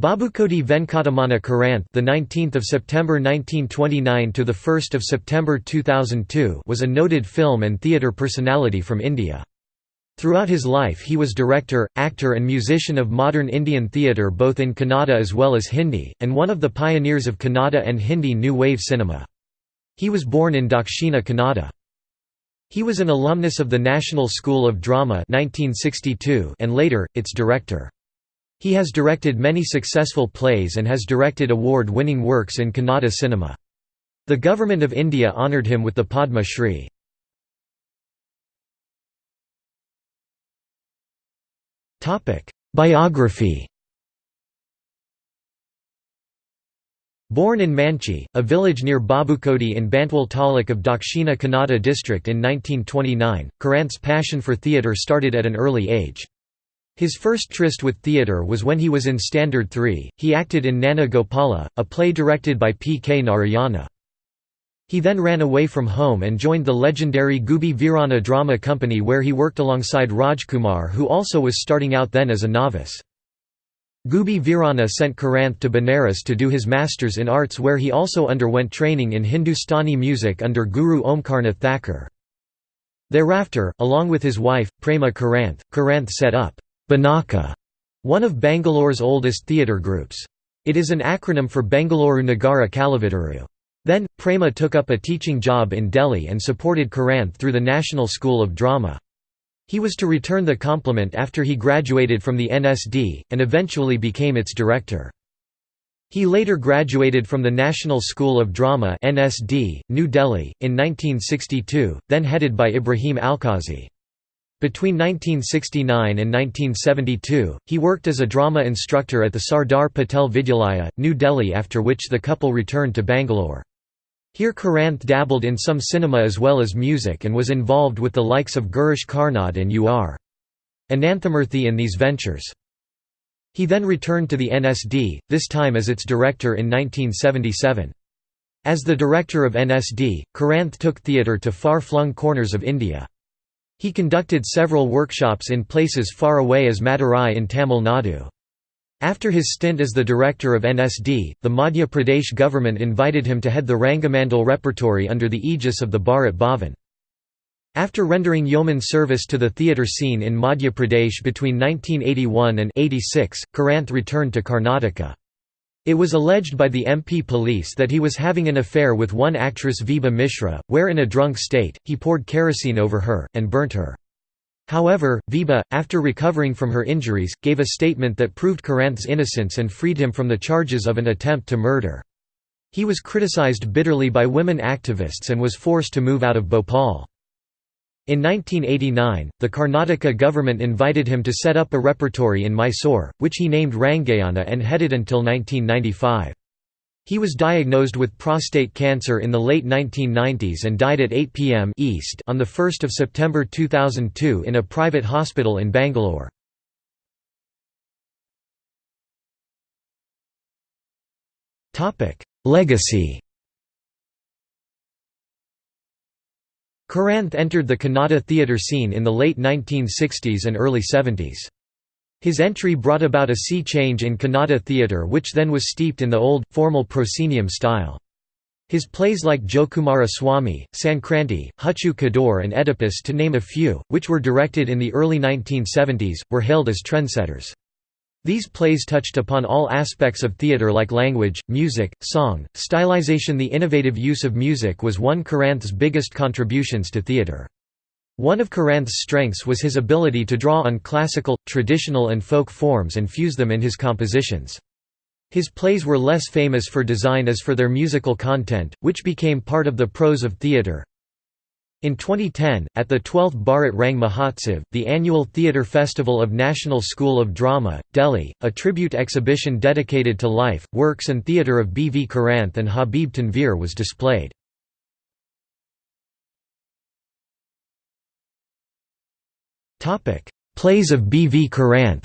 Babukodi Venkataramana Karanth, the 19th of September 1929 to the 1st of September 2002, was a noted film and theatre personality from India. Throughout his life he was director, actor and musician of modern Indian theatre both in Kannada as well as Hindi, and one of the pioneers of Kannada and Hindi New Wave cinema. He was born in Dakshina Kannada. He was an alumnus of the National School of Drama 1962 and later, its director. He has directed many successful plays and has directed award-winning works in Kannada cinema. The Government of India honoured him with the Padma Shri. Biography Born in Manchi, a village near Babukodi in Bantwal taluk of Dakshina Kannada district in 1929, Karanth's passion for theatre started at an early age. His first tryst with theatre was when he was in Standard 3, he acted in Nana Gopala, a play directed by P. K. Narayana. He then ran away from home and joined the legendary Gubbi Veeranna Drama Company where he worked alongside Rajkumar who also was starting out then as a novice. Gubbi Veeranna sent Karanth to Benares to do his masters in arts where he also underwent training in Hindustani music under Guru Omkarnath Thakur. Thereafter, along with his wife, Prema Karanth, Karanth set up Benaka, one of Bangalore's oldest theatre groups. It is an acronym for Bengaluru Nagara Kalavidaru. Then, Prema took up a teaching job in Delhi and supported Karanth through the National School of Drama. He was to return the compliment after he graduated from the NSD, and eventually became its director. He later graduated from the National School of Drama NSD, New Delhi, in 1962, then headed by Ibrahim Alkazi. Between 1969 and 1972, he worked as a drama instructor at the Sardar Patel Vidyalaya, New Delhi after which the couple returned to Bangalore. Here Karanth dabbled in some cinema as well as music and was involved with the likes of Girish Karnad and U.R. Ananthamurthy in these ventures. He then returned to the NSD, this time as its director in 1977. As the director of NSD, Karanth took theatre to far-flung corners of India. He conducted several workshops in places far away as Madurai in Tamil Nadu. After his stint as the director of NSD, the Madhya Pradesh government invited him to head the Rangamandal repertory under the aegis of the Bharat Bhavan. After rendering yeoman service to the theatre scene in Madhya Pradesh between 1981 and 86, Karanth returned to Karnataka. It was alleged by the MP police that he was having an affair with one actress Vibha Mishra, where in a drunk state, he poured kerosene over her, and burnt her. However, Vibha, after recovering from her injuries, gave a statement that proved Karanth's innocence and freed him from the charges of an attempt to murder. He was criticized bitterly by women activists and was forced to move out of Bhopal. In 1989, the Karnataka government invited him to set up a repertory in Mysore, which he named Rangayana and headed until 1995. He was diagnosed with prostate cancer in the late 1990s and died at 8 p.m. East on 1 September 2002 in a private hospital in Bangalore. Legacy Karanth entered the Kannada theatre scene in the late 1960s and early 70s. His entry brought about a sea change in Kannada theatre which then was steeped in the old, formal proscenium style. His plays like Jokumara Swami, Sankranti, Huchu Kador and Oedipus to name a few, which were directed in the early 1970s, were hailed as trendsetters. These plays touched upon all aspects of theatre like language, music, song, stylization The innovative use of music was one Karanth's biggest contributions to theatre. One of Karanth's strengths was his ability to draw on classical, traditional and folk forms and fuse them in his compositions. His plays were less famous for design as for their musical content, which became part of the prose of theatre. In 2010, at the 12th Bharat Rang Mahotsav, the annual theatre festival of National School of Drama, Delhi, a tribute exhibition dedicated to life, works and theatre of B. V. Karanth and Habib Tanveer was displayed. Plays of B. V. Karanth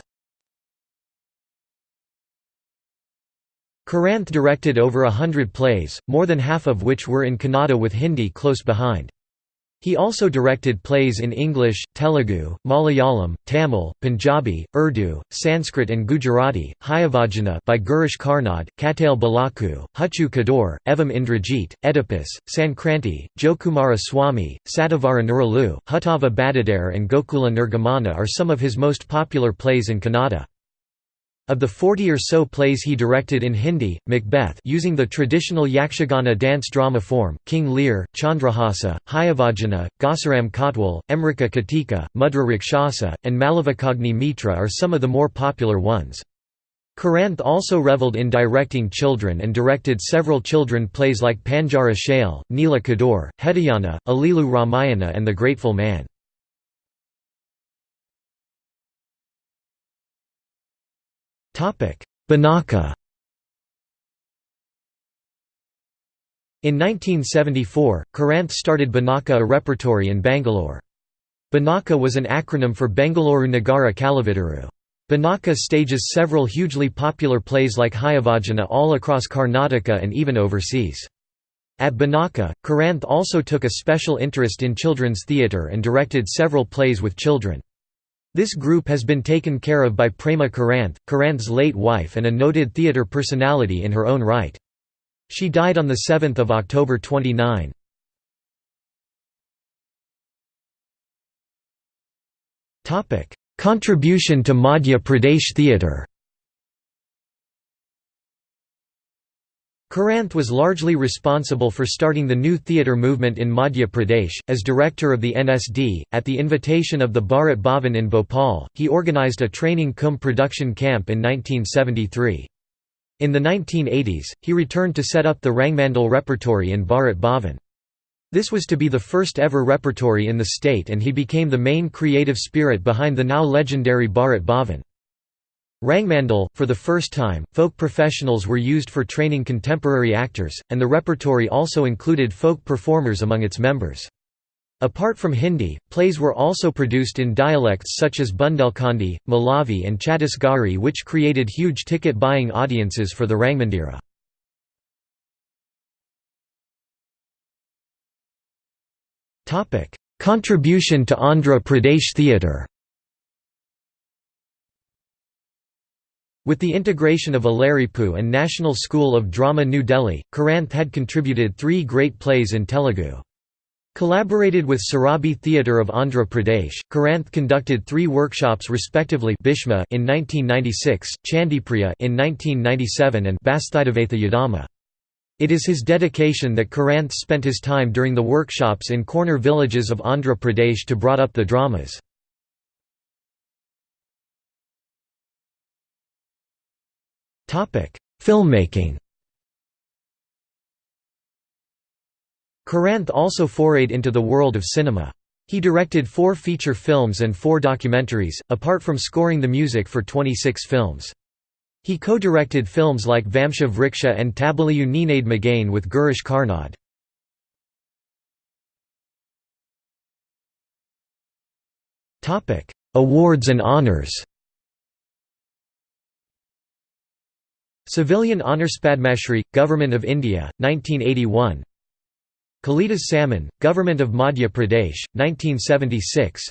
Karanth directed over a hundred plays, more than half of which were in Kannada with Hindi close behind. He also directed plays in English, Telugu, Malayalam, Tamil, Punjabi, Urdu, Sanskrit and Gujarati, Hayavadana by Girish Karnad, Katale Balaku, Huchu Kador, Evam Indrajit, Oedipus, Sankranti, Jokumara Swami, Satavara Nuralu, Huttava Badadare and Gokula Nirgamana are some of his most popular plays in Kannada. Of the 40 or so plays he directed in Hindi, Macbeth using the traditional Yakshagana dance drama form, King Lear, Chandrahasa, Hayavadana, Ghasiram Kotwal, Emrika Katika, Mudra Rakshasa, and Malavakagni Mitra are some of the more popular ones. Karanth also reveled in directing children and directed several children plays like Panjara Shail, Neela Kador, Hedayana, Alilu Ramayana and The Grateful Man. Benaka In 1974, Karanth started Benaka a repertory in Bangalore. Benaka was an acronym for Bengaluru Nagara Kalavidaru. Benaka stages several hugely popular plays like Hayavadana all across Karnataka and even overseas. At Benaka, Karanth also took a special interest in children's theatre and directed several plays with children. This group has been taken care of by Prema Karanth, Karanth's late wife and a noted theatre personality in her own right. She died on 7 October 29. Contribution to Madhya Pradesh theatre Karanth was largely responsible for starting the new theatre movement in Madhya Pradesh. As director of the NSD, at the invitation of the Bharat Bhavan in Bhopal, he organised a training cum production camp in 1973. In the 1980s, he returned to set up the Rangmandal repertory in Bharat Bhavan. This was to be the first ever repertory in the state and he became the main creative spirit behind the now legendary Bharat Bhavan. Rangmandal, for the first time, folk professionals were used for training contemporary actors, and the repertory also included folk performers among its members. Apart from Hindi, plays were also produced in dialects such as Bundelkhandi, Malavi and Chhattisgarhi which created huge ticket-buying audiences for the Rangmandira. Contribution to Andhra Pradesh theatre With the integration of Alaripu and National School of Drama New Delhi, Karanth had contributed three great plays in Telugu. Collaborated with Surabhi Theatre of Andhra Pradesh, Karanth conducted three workshops respectively Bhishma in 1996, Chandipriya in 1997 and Basthaidavatha Yadama. It is his dedication that Karanth spent his time during the workshops in corner villages of Andhra Pradesh to brought up the dramas. Filmmaking Karanth also forayed into the world of cinema. He directed four feature films and four documentaries, apart from scoring the music for 26 films. He co-directed films like Vamsha Vriksha and Tabaliyu Ninade Magane with Girish Karnad. Awards and honours Civilian Honours Padmashri, Government of India, 1981 Kalidas Samman, Government of Madhya Pradesh, 1976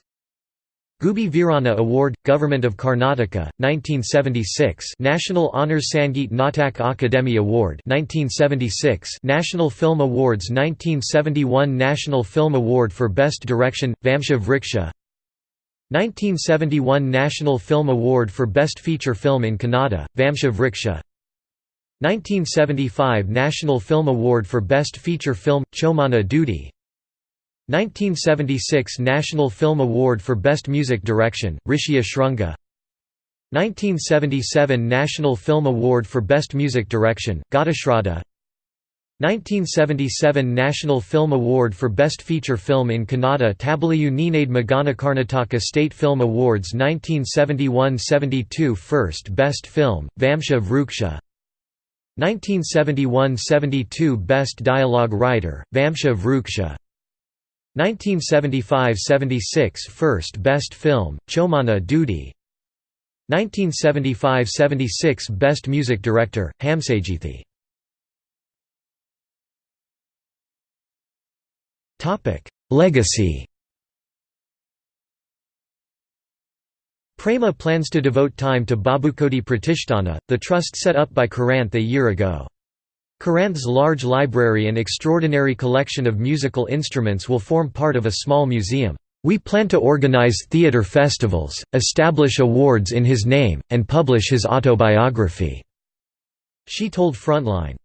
Gubbi Veeranna Award, Government of Karnataka, 1976 National Honours Sangeet Natak Akademi Award 1976 National Film Awards 1971 National Film Award for Best Direction, Vamsha Vriksha 1971 National Film Award for Best Feature Film in Kannada, Vamsha Vriksha 1975 National Film Award for Best Feature Film, Chomana Dudi 1976 National Film Award for Best Music Direction, Rishya Shrunga. 1977 National Film Award for Best Music Direction, Ghatashraddha 1977 National Film Award for Best Feature Film in Kannada Tabaliyu Ninade Magane Karnataka State Film Awards 1971–72 First Best Film, Vamsha Vriksha 1971–72 Best Dialogue Writer, Vamsha Vriksha 1975–76 First Best Film, Chomana Dudi 1975–76 Best Music Director, Hamsageethe Legacy Prema plans to devote time to Babukodi Pratishtana, the trust set up by Karanth a year ago. Karanth's large library and extraordinary collection of musical instruments will form part of a small museum. We plan to organize theatre festivals, establish awards in his name, and publish his autobiography." She told Frontline.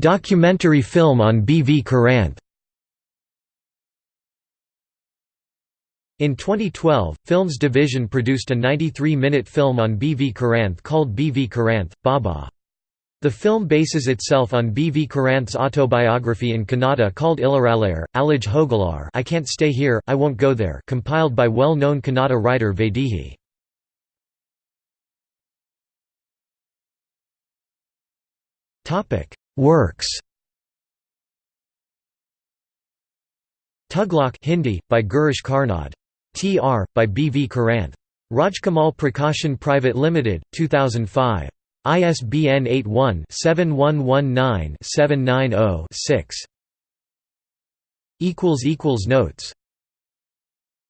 Documentary film on B. V. Karanth In 2012, Films Division produced a 93-minute film on B. V. Karanth called B. V. Karanth, Baba. The film bases itself on B. V. Karanth's autobiography in Kannada called Illaralayer, Alaj Hogalar I Can't Stay Here, I Won't Go There compiled by well-known Kannada writer Vaidehi. Works Tughlaq Hindi, by Girish Karnad Tr. by B. V. Karanth. Rajkamal Prakashan Private Limited, 2005. ISBN 81-7119-790-6. Notes